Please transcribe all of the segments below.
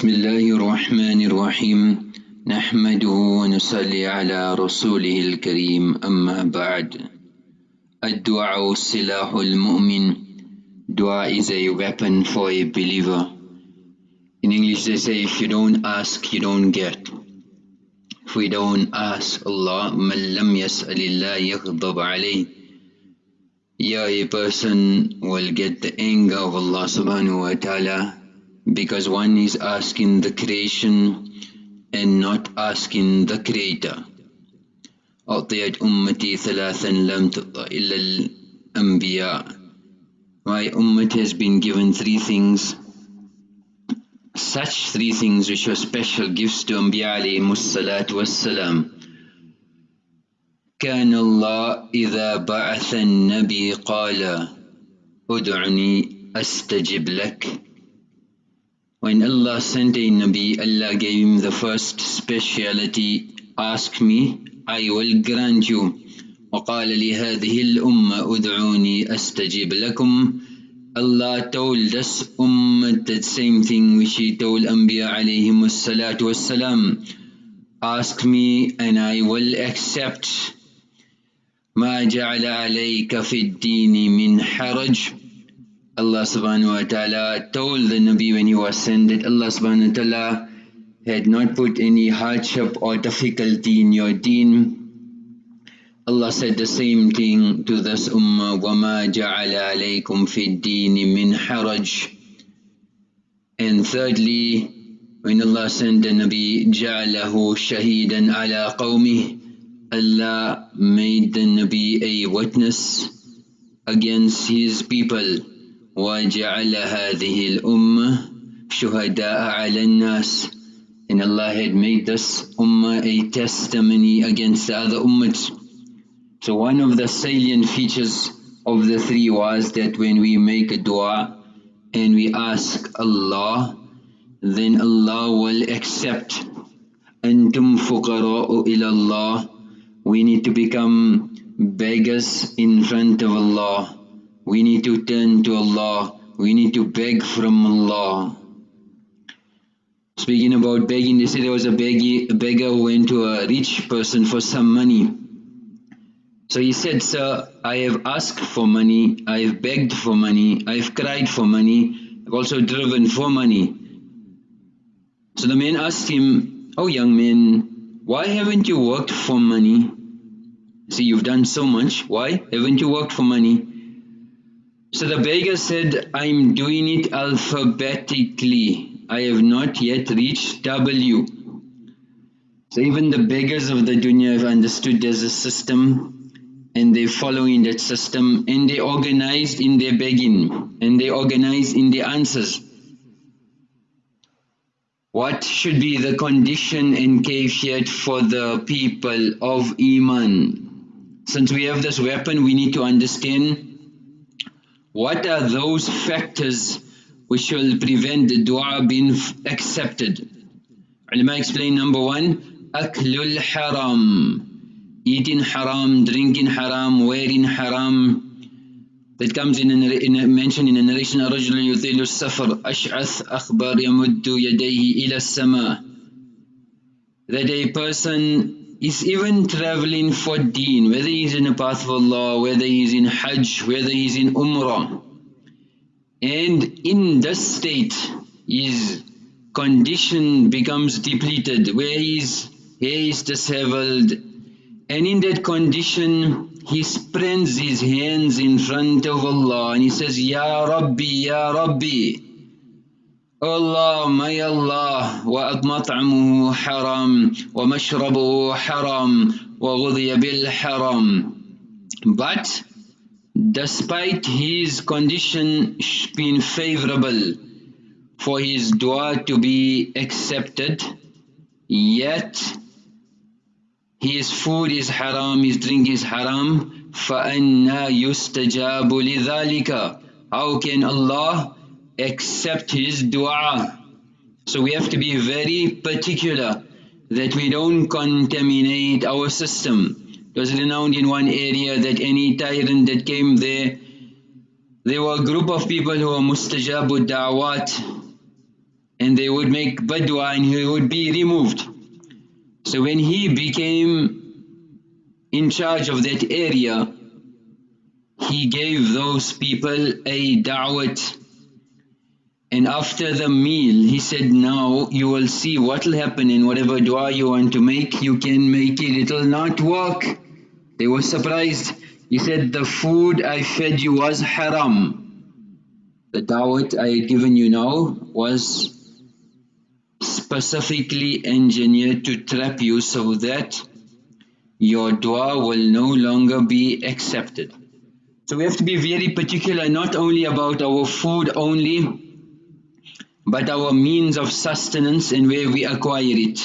بسم الله الرحمن الرحيم نحمده ونصلي على رسوله الكريم أما بعد الدعاء سلاح المؤمن Dua is a weapon for a believer. In English they say if you don't ask you don't get. If we don't ask Allah من لم يسأل الله يغضب عليه Yeah, a person will get the anger of Allah subhanahu wa ta'ala because one is asking the creation and not asking the creator. أعطيت أمتي ثلاثا لم تعطى إلا الأنبياء My ummah has been given three things such three things which were special gifts to Anbiya alayhi salatu wassalam كان الله إذا بعث النبي قال ادعني أستجب لك When Allah sent a Nabi, Allah gave him the first speciality, ask me, I will grant you. وقال لهذه الأمة ادعوني أستجب لكم Allah told us Ummah that same thing which He told Anbiya alayhim salatu wassalam. Ask me and I will accept. ما جعل عليك في الدين من حرج Allah subhanahu wa ta'ala told the Nabi when he was sent that Allah subhanahu wa ta'ala had not put any hardship or difficulty in your deen. Allah said the same thing to this ummah, وَمَا جَعَلَ عَلَيْكُمْ فِي الدِّينِ مِنْ حَرَجٍ And thirdly, when Allah sent the Nabi, جَعَلَهُ شَهِيدًا عَلَىٰ قَوْمِهِ Allah made the Nabi a witness against his people. وَجَعَلَ هَذِهِ الْأُمَّةِ شُهَدَاءَ عَلَى النَّاسِ And Allah had made this ummah a testimony against the other ummahs. So one of the salient features of the three was that when we make a dua and we ask Allah, then Allah will accept. أَنْتُمْ فُقَرَاءُ إِلَى اللَّهِ We need to become beggars in front of Allah. We need to turn to Allah. We need to beg from Allah. Speaking about begging, they say there was a, beggy, a beggar who went to a rich person for some money. So he said, Sir, I have asked for money, I have begged for money, I have cried for money, I've also driven for money. So the man asked him, Oh young man, why haven't you worked for money? See, you've done so much, why haven't you worked for money? So the beggar said, I'm doing it alphabetically. I have not yet reached W. So even the beggars of the dunya have understood there's a system and they're following that system and they organized in their begging and they organized in their answers. What should be the condition and kafiyat for the people of Iman? Since we have this weapon we need to understand what are those factors which will prevent the dua being accepted? Ulama explain number one, aklul haram, eating haram, drinking haram, wearing haram. That comes in a, in a mention in a narration, الرجل يطيل السفر أشعث أخبار يمد يديه إلى السماء. That a person is even traveling for deen, whether he's in the path of Allah, whether he's in Hajj, whether he's in Umrah. And in this state, his condition becomes depleted, where his hair is disheveled. And in that condition, he spreads his hands in front of Allah and he says, Ya Rabbi, Ya Rabbi, Allah, my Allah, وَأَطْمَطْعَمُهُ حَرَامٌ وَمَشْرَبُهُ حَرَامٌ وَغُذِيَ بِالْحَرَامِ But despite his condition being favorable for his dua to be accepted, yet his food is haram, his drink is haram, فَأَنَّا يُسْتَجَابُ لِذَلِكَ How can Allah accept his dua. So we have to be very particular that we don't contaminate our system. It was renowned in one area that any tyrant that came there, there were a group of people who were mustajabu da'wat and they would make badwa and he would be removed. So when he became in charge of that area, he gave those people a da'wat and after the meal he said now you will see what will happen in whatever dua you want to make you can make it, it will not work. They were surprised. He said the food I fed you was haram. The dawat I had given you now was specifically engineered to trap you so that your dua will no longer be accepted. So we have to be very particular not only about our food only but our means of sustenance and where we acquire it.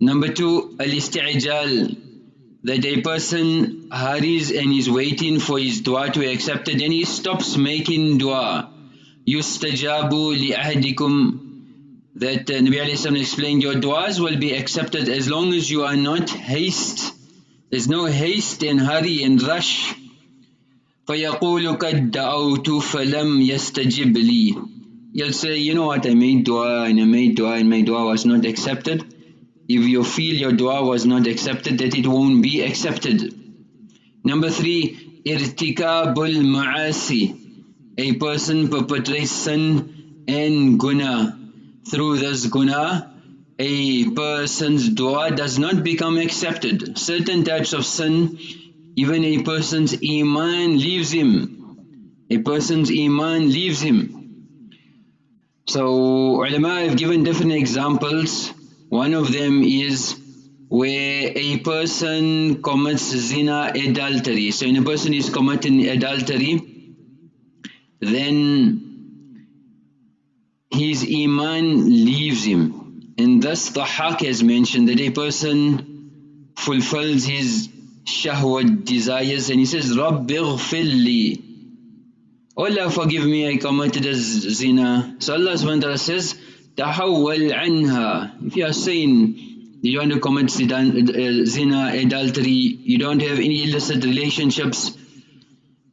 Number two, al-isti'jal, that a person hurries and is waiting for his dua to be accepted and he stops making dua. Yustajabu li'ahdikum that uh, Nabi explained your duas will be accepted as long as you are not haste. There's no haste and hurry and rush. فَيَقُولُ قَدْ دَعَوْتُ فَلَمْ يَسْتَجِبْ لِي You'll say, you know what, I made dua and I made dua and my dua was not accepted. If you feel your dua was not accepted, that it won't be accepted. Number three, irtikabul ma'asi. A person perpetrates sin and guna. Through this guna, a person's dua does not become accepted. Certain types of sin, even a person's iman leaves him. A person's iman leaves him. So ulama have given different examples. One of them is where a person commits zina adultery. So when a person is committing adultery, then his iman leaves him. And thus the haq has mentioned that a person fulfills his shahwat desires and he says, رَبِّ اغْفِرْ Oh Allah forgive me, I committed a zina. So Allah subhanahu says, Tahawwal anha. If you are saying you don't commit uh, zina, adultery, you don't have any illicit relationships.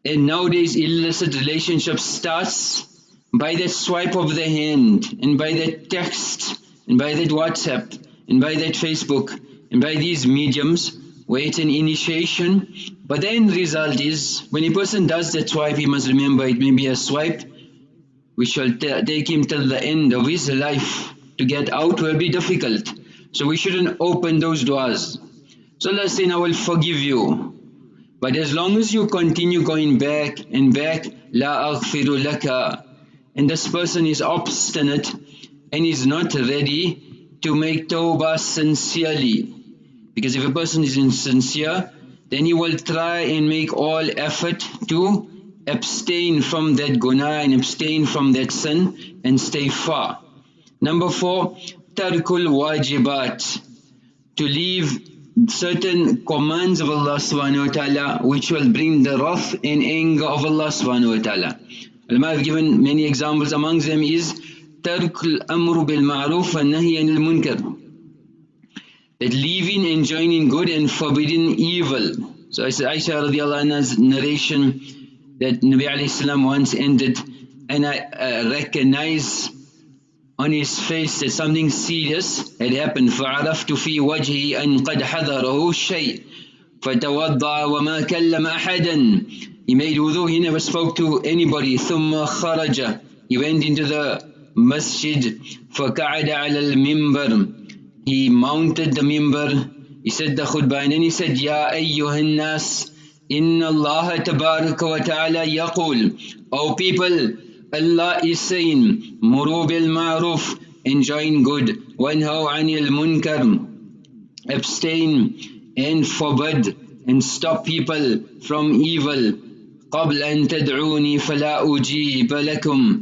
And nowadays illicit relationships starts by that swipe of the hand and by that text and by that WhatsApp and by that Facebook and by these mediums it's an initiation, but the end result is, when a person does that swipe, he must remember it may be a swipe which shall take him till the end of his life. To get out will be difficult. So we shouldn't open those doors. So Allah saying, I will forgive you. But as long as you continue going back and back, La aghfiru laka. And this person is obstinate and is not ready to make tawbah sincerely. Because if a person is insincere, then he will try and make all effort to abstain from that guna and abstain from that sin and stay far. Number four, tarkul wajibat, to leave certain commands of Allah subhanahu wa ta'ala which will bring the wrath and anger of Allah subhanahu wa ta'ala. Ulama have given many examples, among them is tarkul amru bil ma'ruf wa nahi anil munkar that leaving and joining good and forbidding evil. So as Aisha radiallahu anha's narration that Nabi alayhi salam once ended and I uh, recognize on his face that something serious had happened فعرفت في وجهه أن قد حذره الشيء فتوضع وما كلم أحدا He made wudu, he never spoke to anybody ثم خرج He went into the masjid فقعد على المنبر he mounted the mimbar, he said the khutbah and then he said, Ya ayyuhan nas, inna Allah tabaraka wa ta'ala yaqul, O people, Allah is saying, Muru bil ma'ruf, enjoin good, wanhaw anil munkar, abstain and forbid and stop people from evil. قبل أن تدعوني فلا أجيب لكم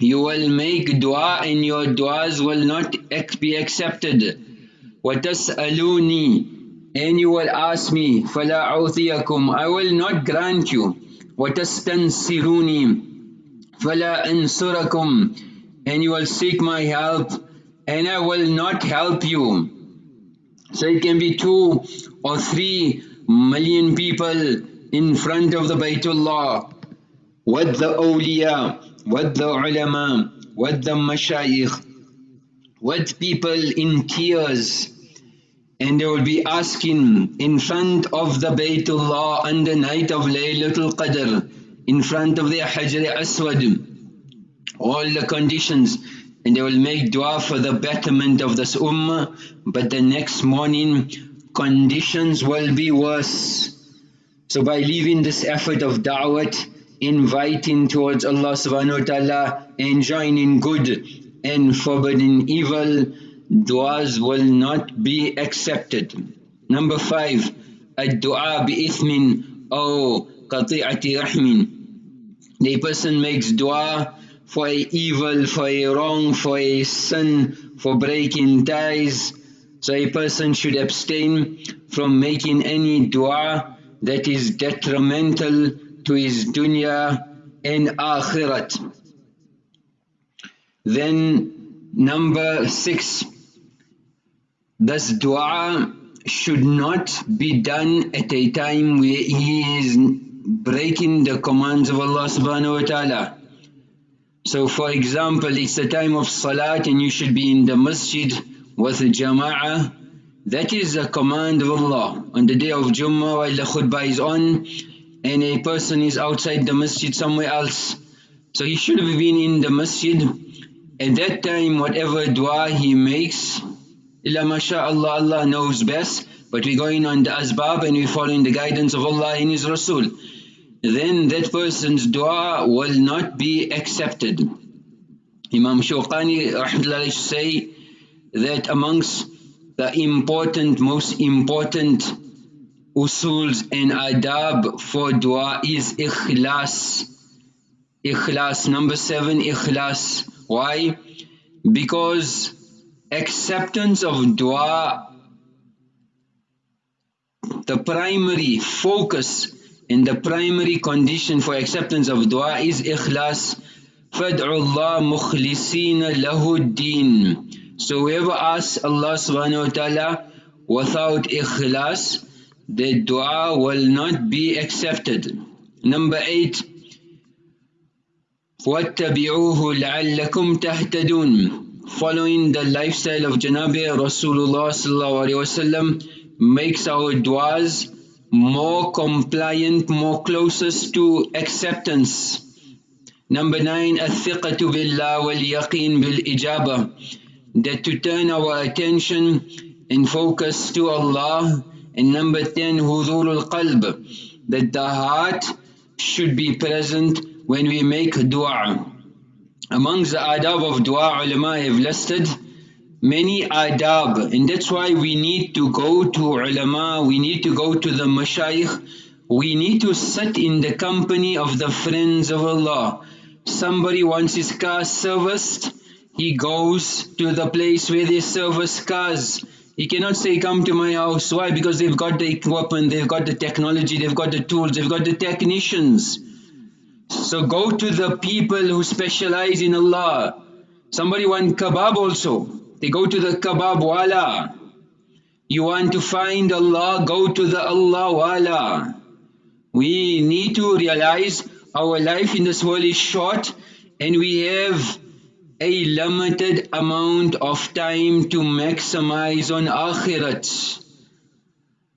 you will make dua and your duas will not be accepted. وَتَسْأَلُونِي And you will ask me, فَلَا أُعْطِيَكُمْ I will not grant you. وَتَسْتَنْصِرُونِي فَلَا أَنْصُرَكُمْ And you will seek my help and I will not help you. So it can be two or three million people in front of the Baytullah. what the awliya what the ulama, with the mashayikh, with people in tears, and they will be asking in front of the Baytullah on the night of Laylatul Qadr, in front of the Hajar Aswad, all the conditions, and they will make dua for the betterment of this ummah, but the next morning conditions will be worse. So by leaving this effort of da'wat, inviting towards Allah subhanahu wa ta'ala, enjoining good and forbidding evil, du'as will not be accepted. Number five, ad-du'a bi-ithmin aw qati'ati rahmin. The person makes du'a for a evil, for a wrong, for a sin, for breaking ties. So a person should abstain from making any dua that is detrimental to his dunya and akhirat. Then number six, this dua should not be done at a time where he is breaking the commands of Allah subhanahu wa ta'ala. So for example, it's the time of salat and you should be in the masjid with the jama'ah. That is a command of Allah. On the day of Jummah while the khutbah is on and a person is outside the masjid somewhere else. So he should have been in the masjid. At that time whatever dua he makes, illa masha'Allah, Allah knows best. But we're going on the asbab and we're following the guidance of Allah and His Rasul then that person's dua will not be accepted. Imam Shawqani say that amongst the important, most important usuls and adab for dua is ikhlas. Ikhlas. Number seven, ikhlas. Why? Because acceptance of dua, the primary focus and the primary condition for acceptance of dua is ikhlas. فَادْعُ اللَّهِ مُخْلِصِينَ لَهُ الدِّينَ So whoever asks Allah subhanahu wa ta'ala without ikhlas, the dua will not be accepted. Number eight, وَاتَّبِعُوهُ لَعَلَّكُمْ تَهْتَدُونَ Following the lifestyle of Janabi Rasulullah sallallahu alayhi wa sallam makes our duas more compliant, more closest to acceptance. Number nine, الثقة بالله واليقين بالإجابة that to turn our attention and focus to Allah. and number 10, huzurul qalb, that the heart should be present when we make dua. Amongst the adab of dua, ulama have listed many adab, and that's why we need to go to ulama, we need to go to the mashayikh, we need to sit in the company of the friends of Allah. Somebody wants his car serviced, he goes to the place where they service cars he cannot say come to my house. Why? Because they've got the equipment, they've got the technology, they've got the tools, they've got the technicians. So go to the people who specialize in Allah. Somebody want kebab also. They go to the kebab wala. You want to find Allah, go to the Allah wala. We need to realize our life in this world is short and we have a limited amount of time to maximize on akhirat.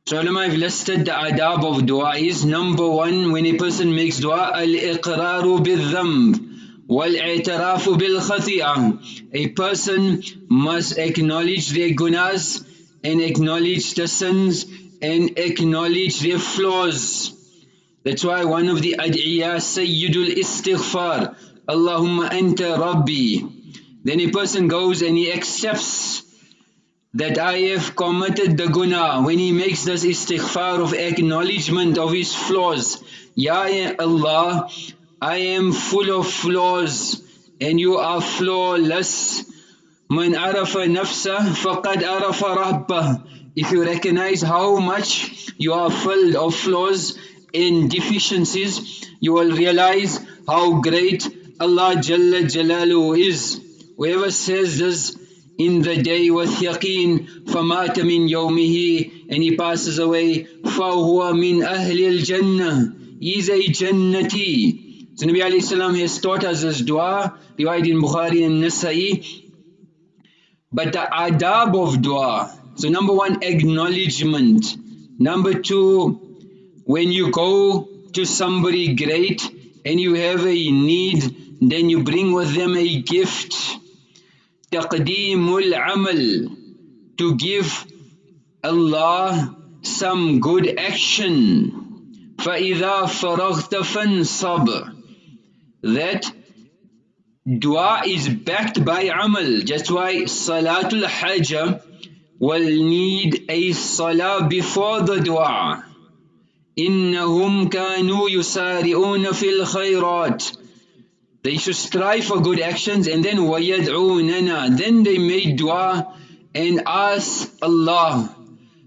So I've listed the adab of dua is number one when a person makes dua al-iqraru bil-dhamb wal-i'tirafu bil-khati'ah. A person must acknowledge their gunas and acknowledge the sins and acknowledge their flaws. That's why one of the ad'iyah Sayyidul Istighfar Allahumma anta Rabbi. Then a person goes and he accepts that I have committed the guna. When he makes this istighfar of acknowledgement of his flaws, Ya Allah, I am full of flaws and you are flawless. Man arafa nafsa faqad arafa rabbah. If you recognize how much you are filled of flaws and deficiencies, you will realize how great Allah Jalla Jalalu is. Whoever says this in the day with yaqeen فَمَاتَ مِنْ يَوْمِهِ and he passes away فَهُوَ مِنْ أَهْلِ الْجَنَّةِ He is a Jannati So Nabi alayhi salam has taught us this dua, riwayat in Bukhari and Nasa'i. But the adab of dua, so number one, acknowledgement. Number two, when you go to somebody great and you have a need, then you bring with them a gift. Taqdeemul amal. To give Allah some good action. فَإِذَا فَرَغْتَ فَانْصَبْ That dua is backed by amal. That's why Salatul Hajah will need a salah before the dua. إنهم كانوا يسارعون في الخيرات They should strive for good actions and then وَيَدْعُونَنَا Then they make dua and ask Allah.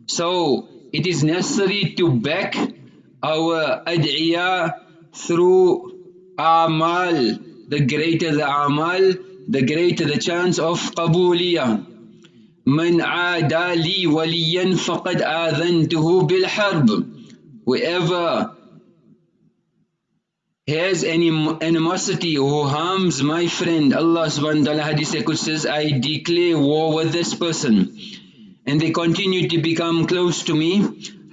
So it is necessary to back our ad'iyah through amal. The greater the amal, the greater the chance of qabuliyah. من عادى لي وليا فقد آذنته بالحرب Whoever has any animosity who harms my friend, Allah subhanahu wa ta'ala hadith says, I declare war with this person. And they continue to become close to me,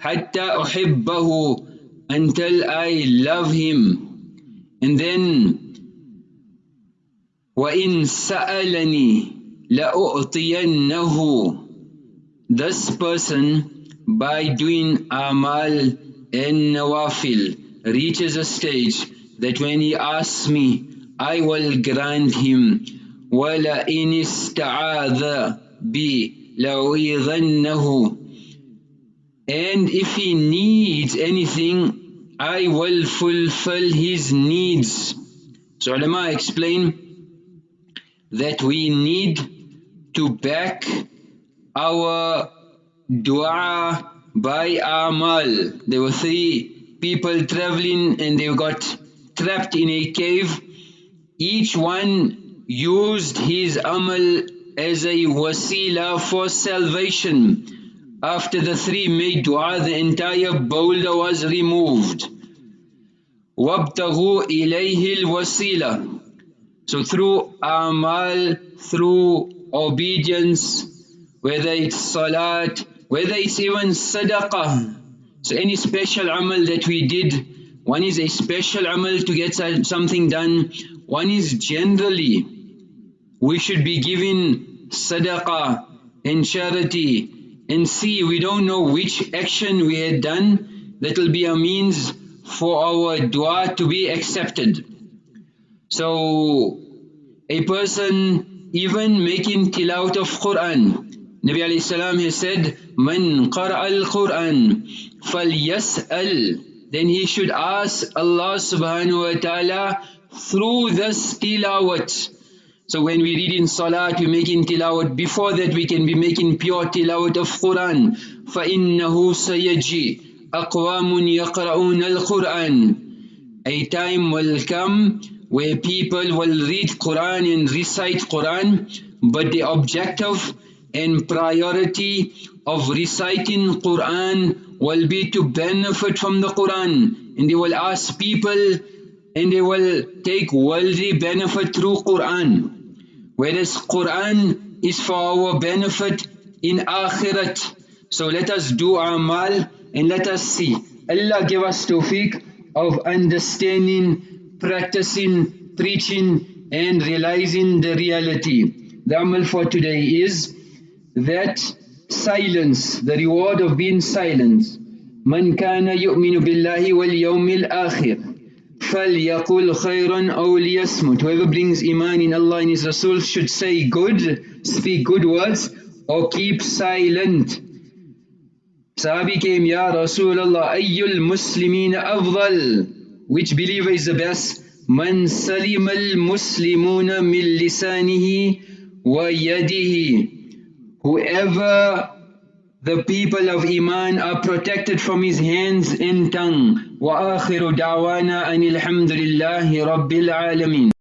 حَتَّى أُحِبَّهُ until I love him. And then, وَإِن سَأَلَنِي لَأُعْطِيَنَّهُ This person, by doing amal and nawafil, reaches a stage that when he asks me, I will grant him. وَلَئِنِ اسْتَعَاذَ بِي لَأُعِيذَنَّهُ and if he needs anything, I will fulfill his needs. So ulama explain that we need to back our dua by amal. There were three people traveling and they got trapped in a cave. Each one used his amal as a wasila for salvation. After the three made dua, the entire boulder was removed. وَابْتَغُوا إِلَيْهِ الْوَسِيلَةِ So through amal, through obedience, whether it's salat, whether it's even sadaqah. So any special amal that we did, one is a special amal to get something done, one is generally, we should be giving sadaqah and charity and see we don't know which action we had done that will be a means for our dua to be accepted. So a person even making tilawat of Quran Nabi has said Man qara al-Quran then he should ask Allah subhanahu wa ta'ala through this tilawat so when we read in Salat, we making tilawat. Before that, we can be making pure tilawat of Quran. فَإِنَّهُ سَيَجِي أَقْوَامٌ يَقْرَؤُونَ الْقُرْآنِ A time will come where people will read Quran and recite Quran, but the objective and priority of reciting Quran will be to benefit from the Quran. And they will ask people and they will take worldly benefit through Quran. Whereas Quran is for our benefit in Akhirat. So let us do amal and let us see. Allah give us tawfiq of understanding, practicing, preaching and realizing the reality. The amal for today is that silence, the reward of being silent. من كان يؤمن بالله واليوم الآخر فَلْيَقُلْ خَيْرًا أَوْ لِيَسْمُتْ Whoever brings iman in Allah and His Rasul should say good, speak good words, or keep silent. Sahabi came, Ya Rasulullah, ayyul muslimeen afdal. Which believer is the best? Man salim al-muslimuna min lisanihi wa yadihi. Whoever the people of Iman are protected from his hands and tongue. وآخر دعوانا أن الحمد لله رب العالمين